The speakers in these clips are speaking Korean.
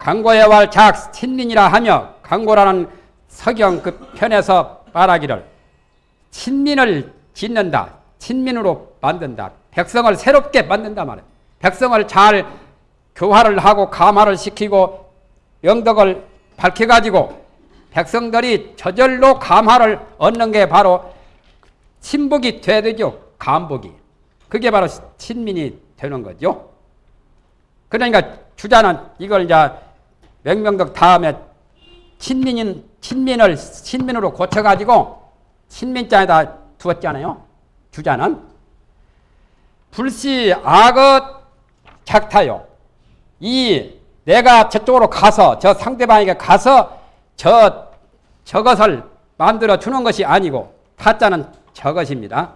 강고의 활작 친민이라 하며 강고라는 서경 그 편에서 말하기를 친민을 짓는다. 친민으로 만든다. 백성을 새롭게 만든다 말이에요. 백성을 잘 교화를 하고 감화를 시키고 영덕을 밝혀가지고 백성들이 저절로 감화를 얻는 게 바로 돼야 되죠. 감복이. 그게 바로 친민이 되는 거죠. 그러니까 주자는 이걸 이제 명명덕 다음에 친민인, 친민을 친민으로 고쳐가지고 친민자에다 두었잖아요. 주자는. 불시 악어 작타요. 이 내가 저쪽으로 가서 저 상대방에게 가서 저 저것을 만들어 주는 것이 아니고 타자는 저것입니다.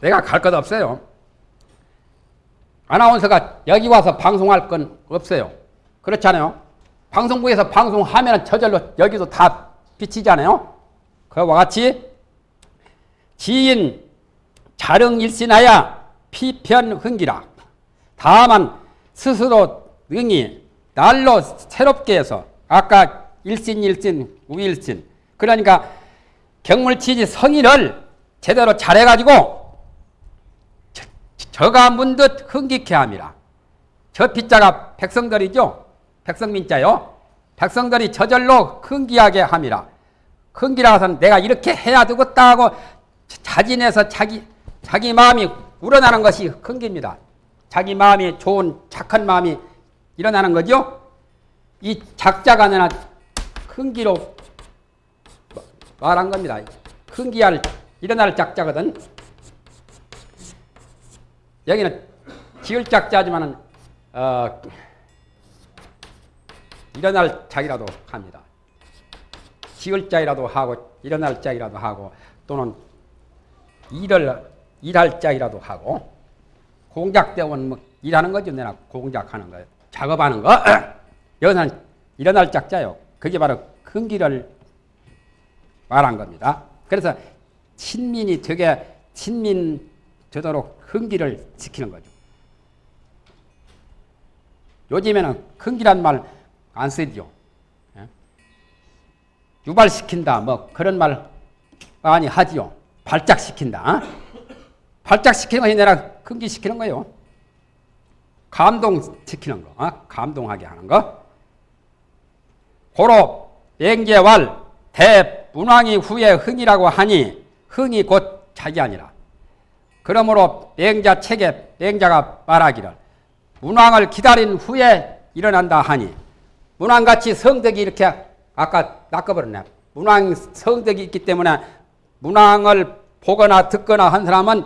내가 갈 것 없어요. 아나운서가 여기 와서 방송할 건 없어요. 그렇잖아요. 방송국에서 방송하면 저절로 여기도 다 비치잖아요. 그와 같이 지인 자릉 일신하야 피편 흥기라. 다만 스스로 능히 날로 새롭게 해서 아까 일신 일신 우일신 그러니까 경물치지 성의를 제대로 잘해가지고 저가 문듯 흥기케 함이라. 저 빗자가 백성들이죠. 백성민자요. 백성들이 저절로 흥기하게 함이라. 흥기라서는 내가 이렇게 해야 되겠다 하고 자진해서 자기 자기 마음이 우러나는 것이 흥기입니다. 자기 마음이 좋은 착한 마음이 일어나는 거죠. 이 작자가 내나 흥기로 말한 겁니다. 흥기할 일어날 작자거든. 여기는 지을 작자지만은 어, 일어날 짝이라도 합니다. 지을 짝이라도 하고 일어날 짝이라도 하고 또는 일을 일할 짝이라도 하고 공작대원 뭐 일하는 거죠. 내가 공작하는 거 작업하는 거 여기서는 일어날 짝자요. 그게 바로 근기를 말한 겁니다. 그래서 친민이 되게 친민 되도록 흥기를 지키는 거죠. 요즘에는 흥기란 말 안 쓰죠. 예? 유발시킨다 뭐 그런 말 많이 하지요. 발작시킨다. 발작시키는 것이 내가 흥기시키는 거예요. 감동시키는 거. 어? 감동하게 하는 거. 고로 맹제왈 대문왕이 후에 흥이라고 하니 흥이 곧 자기 아니라. 그러므로 맹자 책에 맹자가 말하기를 문왕을 기다린 후에 일어난다 하니 문왕같이 성덕이 이렇게 아까 낚아버렸네. 문왕 성덕이 있기 때문에 문왕을 보거나 듣거나 한 사람은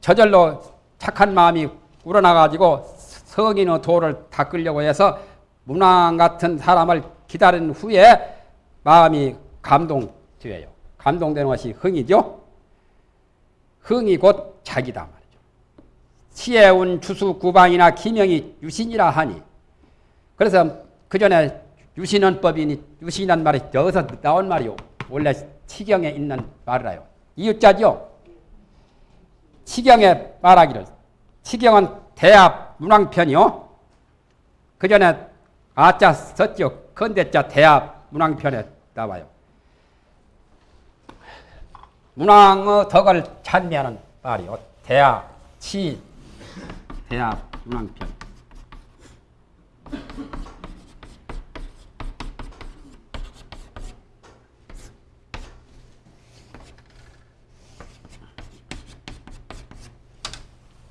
저절로 착한 마음이 우러나가지고 성인의 도를 닦으려고 해서 문왕 같은 사람을 기다린 후에 마음이 감동되어요. 감동되는 것이 흥이죠. 흥이 곧 자기다 말이죠. 치해운 주수 구방이나 기명이 유신이라 하니 그래서 그 전에 유신원법이니 유신이란 말이 여기서 나온 말이요. 원래 치경에 있는 말이라요. 이유자죠. 치경에 말하기를 치경은 대합 문왕편이요. 그 전에 아자 썼죠. 건대자 대합 문왕편에 나와요. 문왕의 덕을 찬미하는 말이요. 대합, 치, 대합, 문왕편.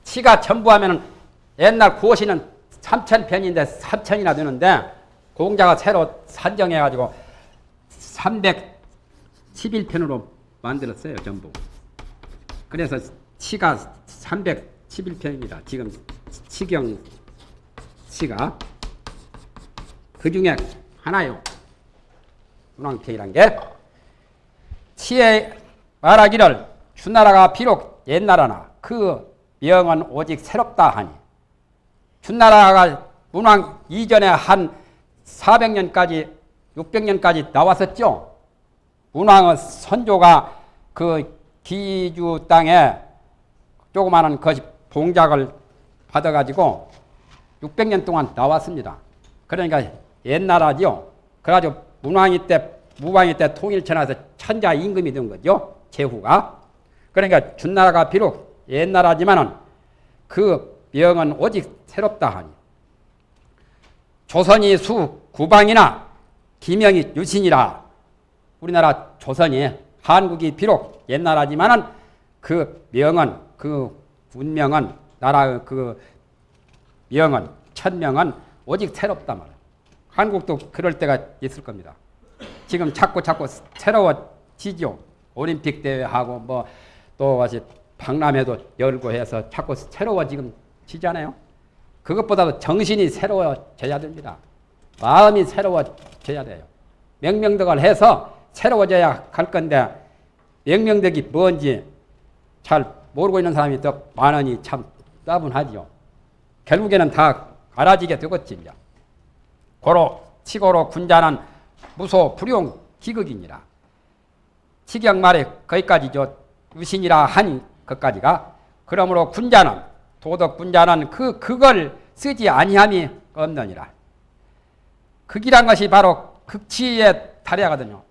치가 전부 하면 옛날 구호시는 3천 편인데 3천이나 되는데 공자가 새로 산정해가지고 311편으로 만들었어요, 전부. 그래서 치가 311편입니다. 지금 치경 치가 그 중에 하나요. 문왕편이란 게 치에 말하기를 주나라가 비록 옛나라나 그 명은 오직 새롭다 하니 준나라가 문왕 이전에 한 400년까지 600년까지 나왔었죠. 문왕의 선조가 그 기주 땅에 조그마한 것이 봉작을 받아가지고 600년 동안 나왔습니다. 그러니까 옛날하죠. 그래가지고 문왕이 때, 무왕이 때 통일천하에서 천자 임금이 된 거죠. 제후가. 그러니까 준나라가 비록 옛날하지만은 그 명은 오직 새롭다 하니. 조선이 수 구방이나 기명이 유신이라 우리나라 조선이 한국이 비록 옛날하지만은 그 명은 그 운명은 나라 그 명은 천명은 오직 새롭다 말이야. 한국도 그럴 때가 있을 겁니다. 지금 자꾸 자꾸 새로워지죠. 올림픽 대회하고 뭐 또 다시 박람회도 열고 해서 자꾸 새로워 지금 지잖아요. 그것보다도 정신이 새로워져야 됩니다. 마음이 새로워져야 돼요. 명명덕을 해서 새로워져야 할 건데 명명덕이 뭔지 잘 모르고 있는 사람이 더 많으니 참 따분하지요. 결국에는 다 알아지게 되겠지. 고로 치고로 군자는 무소 불용 기극이니라. 치경 말에 거기까지죠. 유신이라 하니 것까지가 그러므로 군자는 도덕 군자는 그 그걸 쓰지 아니함이 없느니라. 극이란 것이 바로 극치에 달해야거든요.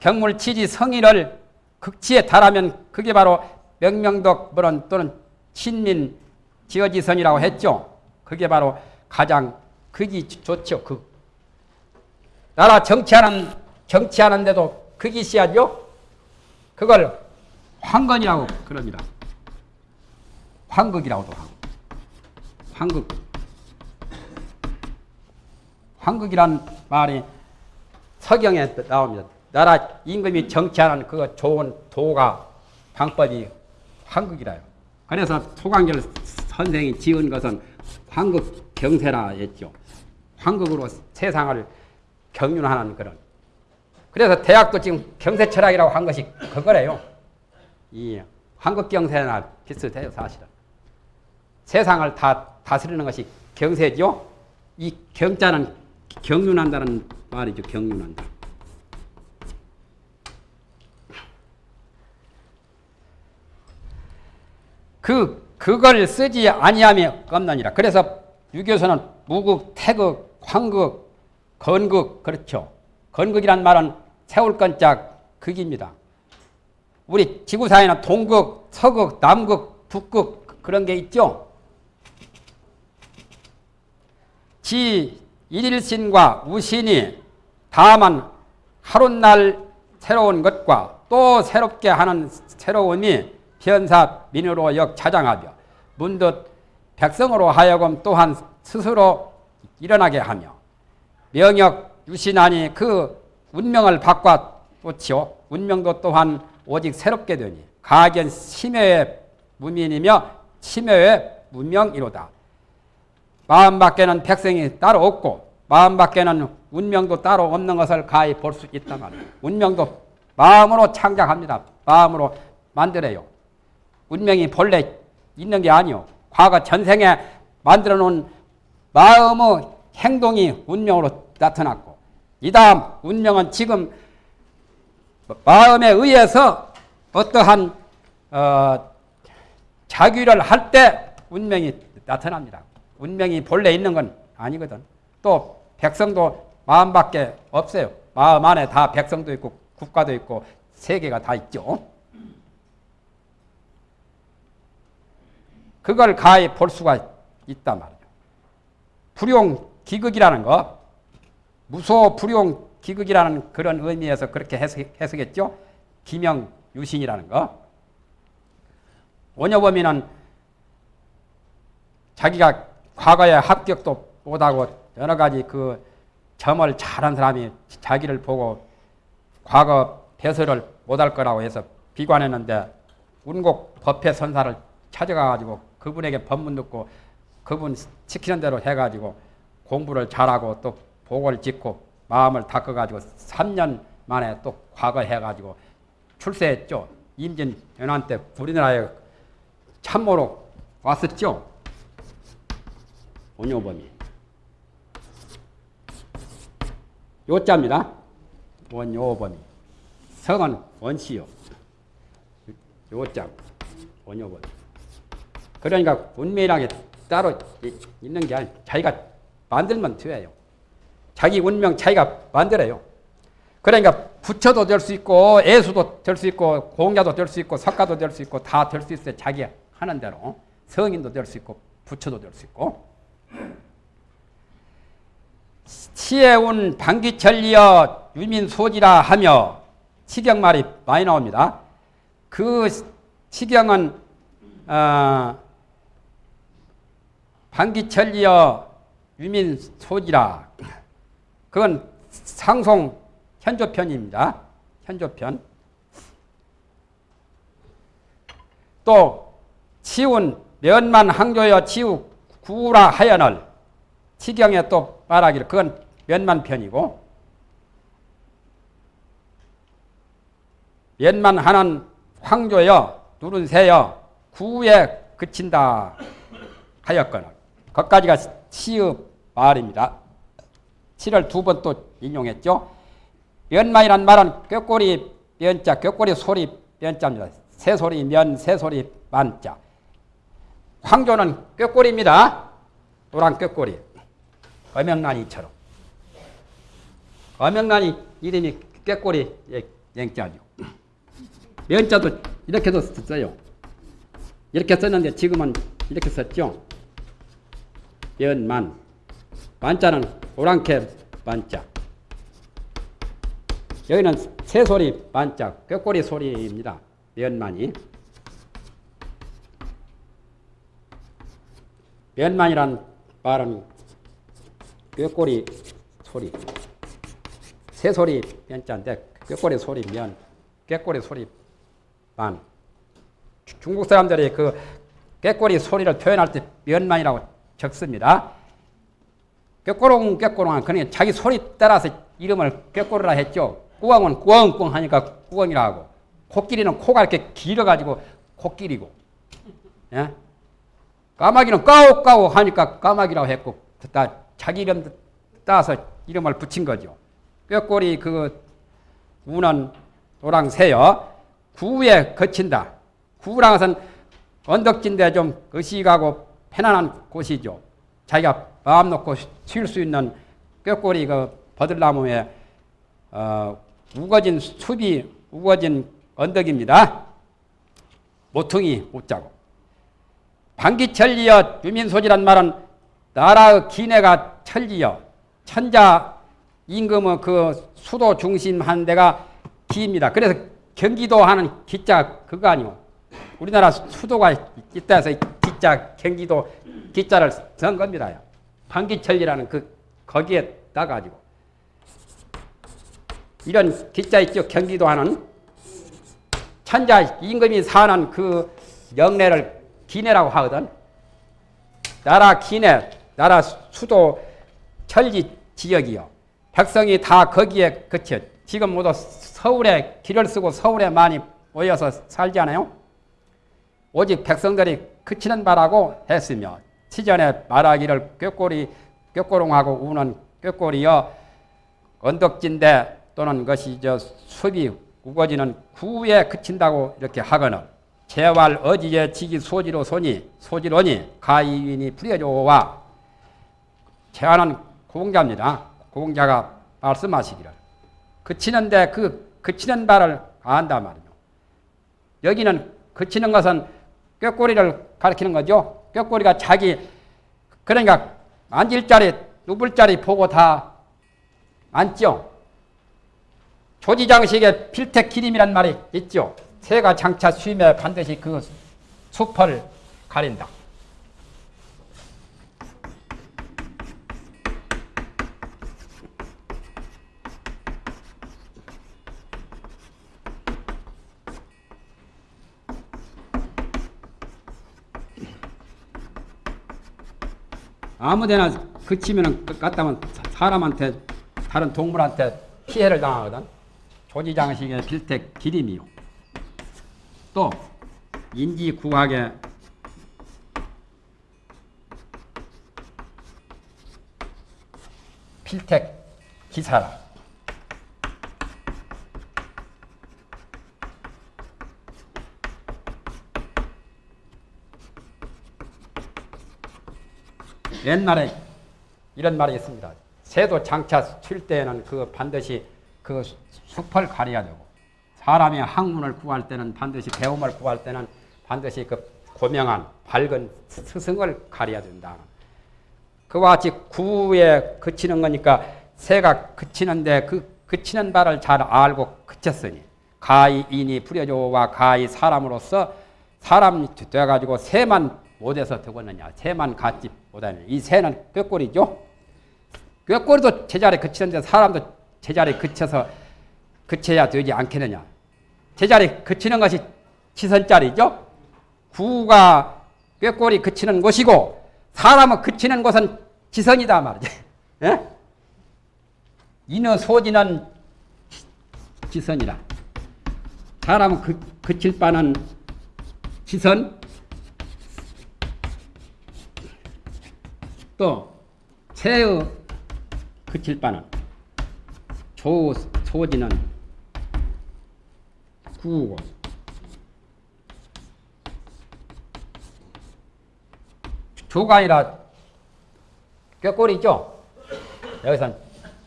경물 치지 성의를 극치에 달하면 그게 바로 명명덕 물론 또는 친민 지어지선이라고 했죠. 그게 바로 가장 극이 좋죠. 극. 나라 정치하는 정치하는데도 극이 씨야죠. 그걸 황건이라고 그럽니다. 황극이라고도 하고. 황극. 황극이란 말이 서경에 나옵니다. 나라 임금이 정치하는 그 좋은 도가 방법이 황극이라요. 그래서 소강절 선생이 지은 것은 황극 경세라 했죠. 황극으로 세상을 경륜하는 그런. 그래서 대학도 지금 경세 철학이라고 한 것이 그거래요. 이 황극 경세나 비슷해요, 사실은. 세상을 다 다스리는 것이 경세죠. 이 경자는 경륜한다는 말이죠, 경륜한다. 그 그걸 쓰지 아니함이 없느니라. 그래서 유교서는 무극, 태극, 황극, 건극 그렇죠. 건극이란 말은 세울 건짝 극입니다. 우리 지구사에는 동극, 서극, 남극, 북극 그런 게 있죠. 지 일일신과 우신이 다만 하룻날 새로운 것과 또 새롭게 하는 새로움이 현사 민으로 역 자장하며 문득 백성으로 하여금 또한 스스로 일어나게 하며 명역 유신하니 그 운명을 바꿔 놓지요. 운명도 또한 오직 새롭게 되니 가견 심여의 무민이며 심여의 문명이로다. 마음 밖에는 백성이 따로 없고 마음 밖에는 운명도 따로 없는 것을 가히 볼 수 있다 말이에요. 운명도 마음으로 창작합니다. 마음으로 만들어요. 운명이 본래 있는 게 아니요. 과거 전생에 만들어 놓은 마음의 행동이 운명으로 나타났고 이 다음 운명은 지금 마음에 의해서 어떠한 어, 자규를 할 때 운명이 나타납니다. 운명이 본래 있는 건 아니거든. 또 백성도 마음밖에 없어요. 마음 안에 다 백성도 있고 국가도 있고 세계가 다 있죠. 그걸 가히 볼 수가 있단 말이에요. 불용 기극이라는 거, 무소 불용 기극이라는 그런 의미에서 그렇게 해석, 했죠 기명 유신이라는 거. 원효범이는 자기가 과거에 합격도 못하고 여러 가지 그 점을 잘한 사람이 자기를 보고 과거 배설을 못할 거라고 해서 비관했는데 운곡 법회 선사를 찾아가가지고 그분에게 법문 듣고 그분 시키는 대로 해가지고 공부를 잘하고 또 복을 짓고 마음을 닦아가지고 3년 만에 또 과거 해가지고 출세했죠. 임진 연한 때 우리나라에 참모로 왔었죠. 원효범이. 요자입니다. 원효범이. 성은 원시요. 요자. 원효범이. 그러니까 운명이라게 따로 이- 있는 게 아니고 자기가 만들면 돼요. 자기 운명 자기가 만들어요. 그러니까 부처도 될 수 있고 예수도 될 수 있고 공자도 될 수 있고 석가도 될 수 있고 다 될 수 있어요. 자기 하는 대로 성인도 될 수 있고 부처도 될 수 있고 치에운 방기천리여 유민소지라 하며 치경말이 많이 나옵니다. 그 치경은 어, 방기천리여 유민 소지라 그건 상송 현조편입니다. 현조편. 또 치운 면만 항조여 치우 구라 하연을 치경에 또 말하기를 그건 면만 편이고 면만 하는 황조여 누른 새여 구에 그친다 하였거늘 거기까지가 치의 말입니다. 치를 두번 또 인용했죠. 면만이란 말은 꾀꼬리 면자, 꾀꼬리 소리 면자입니다. 새소리 면, 새소리 만자. 황조는 꾀꼬리입니다. 노란 꾀꼬리. 어명란이처럼. 어명란이 이름이 꾀꼬리 영자죠. 면자도 이렇게도 썼어요. 이렇게 썼는데 지금은 이렇게 썼죠. 면만. 만자는 오랑캐 만자. 여기는 새소리 만자, 꾀꼬리 소리입니다. 면만이. 면만이란 말은 꾀꼬리 소리. 새소리 면자인데 꾀꼬리 소리 면, 꾀꼬리 소리 만. 중국 사람들이 그 꾀꼬리 소리를 표현할 때 면만이라고 적습니다. 꾀꼬롱 꾀꼬롱 그러니까 자기 소리 따라서 이름을 꾀꼬리라 했죠. 꾸엉은 꾸엉꾸엉 하니까 꾸엉이라 하고 코끼리는 코가 이렇게 길어가지고 코끼리고 예? 까마귀는 까오까오 하니까 까마귀라고 했고 다 자기 이름 따서 이름을 붙인 거죠. 꾀꼬리 그 우는 노랑새여 구에 거친다. 구랑 것은 언덕진데 좀 의식하고 편안한 곳이죠. 자기가 마음 놓고 쉴 수 있는 꾀꼬리 그 버들나무에 어, 우거진 숲이 우거진 언덕입니다. 모퉁이 웃자고. 방기천리여 유민소지란 말은 나라의 기내가 천리여 천자 임금의 그 수도 중심 한 데가 기입니다. 그래서 경기도 하는 기자 그거 아니고 우리나라 수도가 있다 해서 기자 경기도 기자를 쓴 겁니다. 방기천리라는 그 거기에 따가지고 이런 기자 있죠 경기도 하는 천자 임금이 사는 그 영내를 기내라고 하거든. 나라 기내, 나라 수도 천지 지역이요. 백성이 다 거기에 그쳐. 지금 모두 서울에 길을 쓰고 서울에 많이 모여서 살지 않아요? 오직 백성들이 그치는 바라고 했으며 치전에 말하기를 꾀꼬리 꾀꼬롱하고 우는 꾀꼬리여 언덕진대 또는 것이 저 숲이 우거지는 구에 그친다고 이렇게 하거늘 재활 어지에 지기 소지로 소니 소지로니 가이인이 불여조와 재활은 고공자입니다. 고공자가 말씀하시기를 그치는데 그 그치는 바를 안다 말이죠. 여기는 그치는 것은 꾀꼬리를 가리키는 거죠. 꾀꼬리가 자기 그러니까 앉을 자리 누불 자리 보고 다 앉죠. 조지장식에 필택 기림이란 말이 있죠. 새가 장차 수임에 반드시 그 숲을 가린다. 아무데나 그치면은 갔다면 사람한테 다른 동물한테 피해를 당하거든. 조지장식의 필택 기림이요. 또 인지구학의 필택 기사라. 옛날에 이런 말이 있습니다. 새도 장차 칠 때에는 그 반드시 그 숲을 가려야 되고 사람이 학문을 구할 때는 반드시 배움을 구할 때는 반드시 그 고명한 밝은 스승을 가려야 된다. 그와 같이 구에 그치는 거니까 새가 그치는데 그 그치는 바를 잘 알고 그쳤으니 가히 인이 부려줘와 가히 사람으로서 사람이 돼가지고 새만 못해서 되겠느냐. 새만 갖지 못하느냐. 이 새는 꾀꼬리죠? 꾀꼬리도 제자리에 그치는데 사람도 제자리에 그쳐서 그쳐야 되지 않겠느냐. 제자리에 그치는 것이 지선자리죠? 구가 꾀꼬리 그치는 곳이고 사람은 그치는 곳은 지선이다 말이지. 예? 인어 소지는 지선이라. 사람은 그, 그칠 바는 지선 또 새의 그칠 바는 조 소지는 구고. 조가 아니라 꾀꼬리죠? 여기선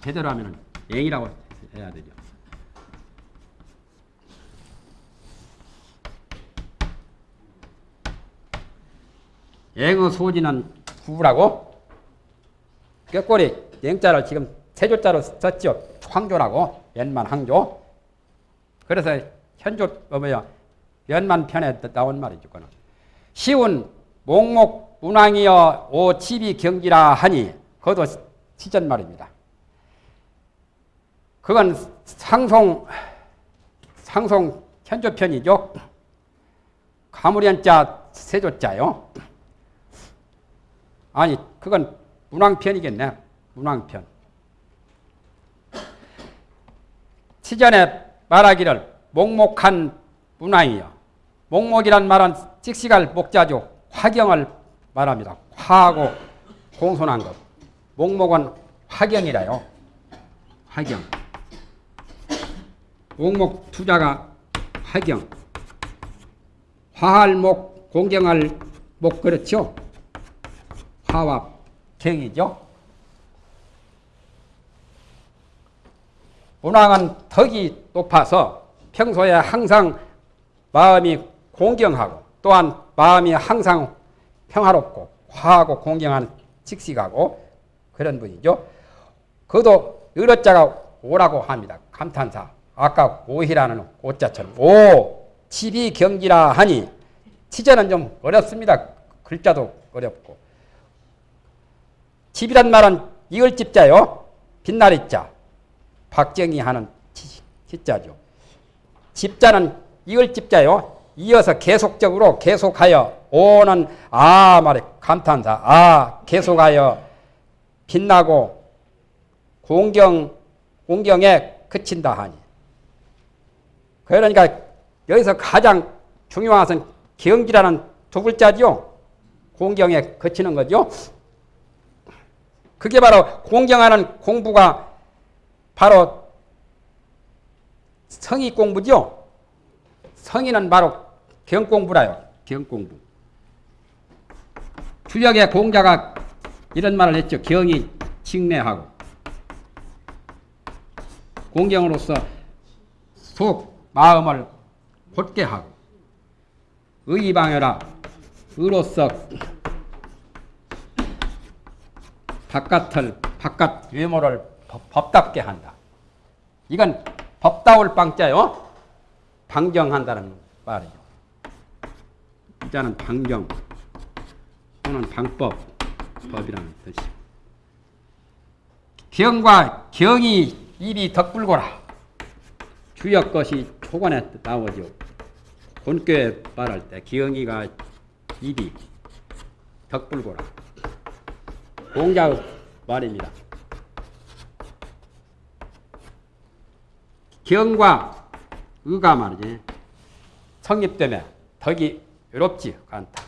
제대로 하면 앵이라고 해야 되죠. 앵의 소지는 구라고 꾀꼬리 앵자를 지금 세 조자로 썼죠. 황조라고 연만 항조. 그래서 현조 어 뭐야 연만 편에 나온 말이죠. 그는 시운 목목 문왕이여 오 치비 경기라 하니 그것도 시전 말입니다. 그건 상송 상송 현조편이죠. 가무련자 세조자요. 아니 그건 문왕편이겠네. 문왕편. 시전에 말하기를 목목한 문왕이요. 목목이란 말은 직시갈 목자죠. 화경을 말합니다. 화하고 공손한 것. 목목은 화경이라요. 화경. 목목 투자가 화경. 화할 목, 공경할 목 그렇죠? 화와 경이죠. 문왕은 덕이 높아서 평소에 항상 마음이 공경하고 또한 마음이 항상 평화롭고 화하고 공경한 직식하고 그런 분이죠. 그도 의로자가 오라고 합니다. 감탄사. 아까 오희라는 오자처럼 오 치비 경기라 하니 치자는 좀 어렵습니다. 글자도 어렵고 집이란 말은 이을 집자요. 빛나리 자. 박정희 하는 집자죠. 집자는 이을 집자요. 이어서 계속적으로 계속하여 오는 아 말에 감탄사 아 계속하여 빛나고 공경 공경에 그친다 하니 그러니까 여기서 가장 중요한 것은 경지라는 두 글자죠. 공경에 그치는 거죠. 그게 바로 공경하는 공부가 바로 성의 공부죠. 성의는 바로 경공부라요. 경공부. 주역의 공자가 이런 말을 했죠. 경이 칭례하고 공경으로서 속 마음을 곧게 하고 의방여라 의로서 바깥을 바깥 외모를 법, 답게 한다. 이건 법다울 방자요. 방정한다는 말이죠. 일단은 방정 또는 방법 법이라는 뜻이. 경과 경이 입이 덕불고라. 주역 것이 초관에 나오죠. 본교에 말할 때 기영이가 입이 덕불고라. 공자 말입니다. 경과 의가 말이지. 성립 때문에 덕이 외롭지 않다.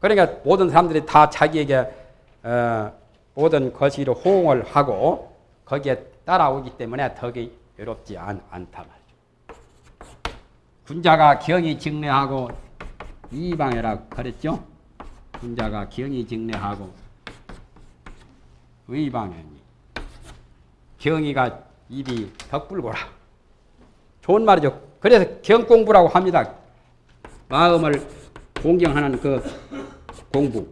그러니까 모든 사람들이 다 자기에게 어, 모든 것으로 호응을 하고 거기에 따라오기 때문에 덕이 외롭지 않, 않다 말이죠. 군자가 경이 직례하고 이방이라고 그랬죠. 군자가 경이 직례하고 의방이니 경이가 입이 덕불고라. 좋은 말이죠. 그래서 경공부라고 합니다. 마음을 공경하는 그 공부.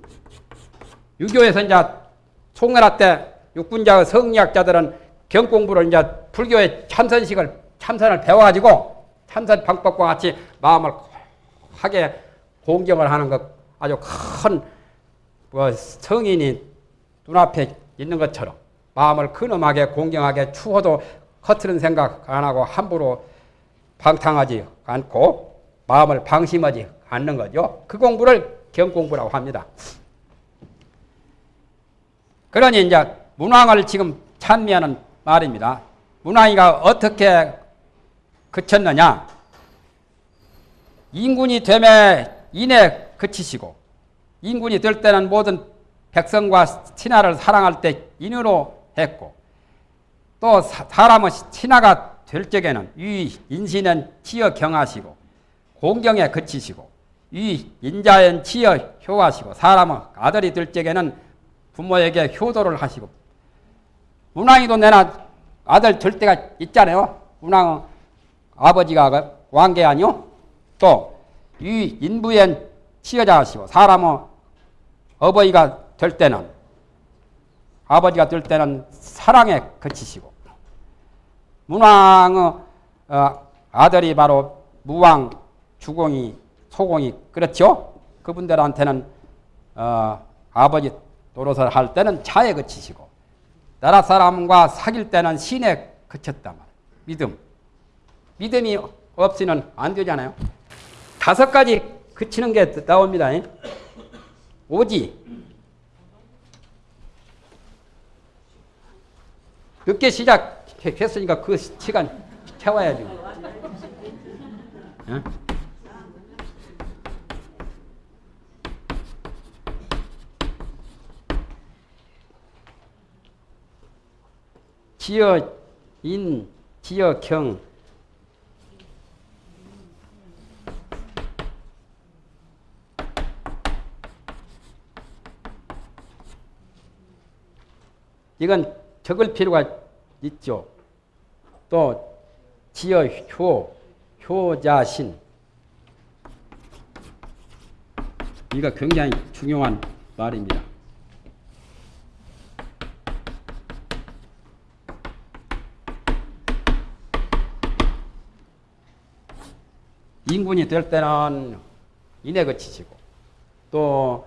유교에서 이제 송나라 때 육군자 성리학자들은 경공부를 이제 불교의 참선식을 참선을 배워가지고 참선 방법과 같이 마음을 하게 공경을 하는 것 아주 큰뭐 성인이 눈앞에 있는 것처럼 마음을 근엄하게 공경하게 추워도 허트는 생각 안 하고 함부로 방탕하지 않고 마음을 방심하지 않는 거죠. 그 공부를 경공부라고 합니다. 그러니 이제 문왕을 지금 찬미하는 말입니다. 문왕이가 어떻게 그쳤느냐? 인군이 되매 인에 그치시고 인군이 될 때는 모든 백성과 친하를 사랑할 때 인으로 했고 또 사람은 친하가 될 적에는 위 인신은 치어 경하시고 공경에 그치시고 위 인자엔 치어 효하시고 사람은 아들이 될 적에는 부모에게 효도를 하시고 문왕이도 내나 아들 될 때가 있잖아요. 문왕은 아버지가 왕계 아니요? 또 위 인부엔 치여자 하시고 사람은 어버이가 될 때는 아버지가 될 때는 사랑에 그치시고 문왕의 어, 아들이 바로 무왕, 주공이, 소공이 그렇죠? 그분들한테는 어, 아버지 노릇을 할 때는 차에 그치시고 나라 사람과 사귈 때는 신에 그쳤단 말이에요. 믿음. 믿음이 없이는 안 되잖아요. 다섯 가지 그치는 게 나옵니다. 오지. 늦게 시작했으니까 그 시간 채워야지. 어? 지어 인, 지어 경, 이건 적을 필요가 있죠. 또 지어 효, 효자신. 이거 굉장히 중요한 말입니다. 인군이 될 때는 인에 그치시고 또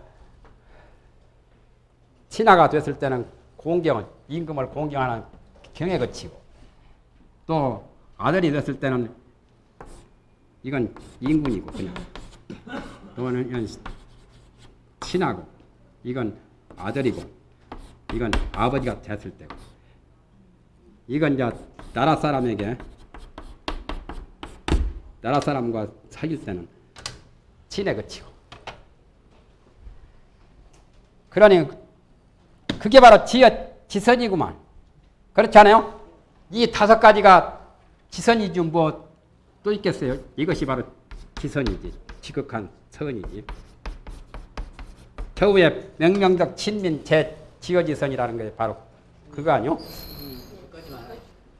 신하가 됐을 때는 공경은 임금을 공경하는 경에 거치고. 또 아들이 됐을 때는 이건 인군이고 그냥. 또는 이건 신하고. 이건 아들이고. 이건 아버지가 됐을 때고. 이건 이제 나라 사람에게 나라 사람과 사귈 때는 친에 그치고. 그러니 그게 바로 지어 지선이구만. 그렇지 않아요? 이 다섯 가지가 지선이지 뭐 또 있겠어요? 이것이 바로 지선이지. 지극한 선이지. 겨우에 명명적 친민 제 지어지선이라는 게 바로 그거 아니요?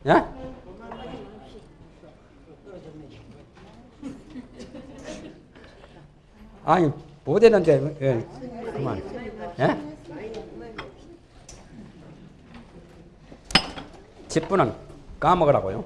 예? 아니 못 했는데 예, 그만. 예? 집분은 까먹으라고요.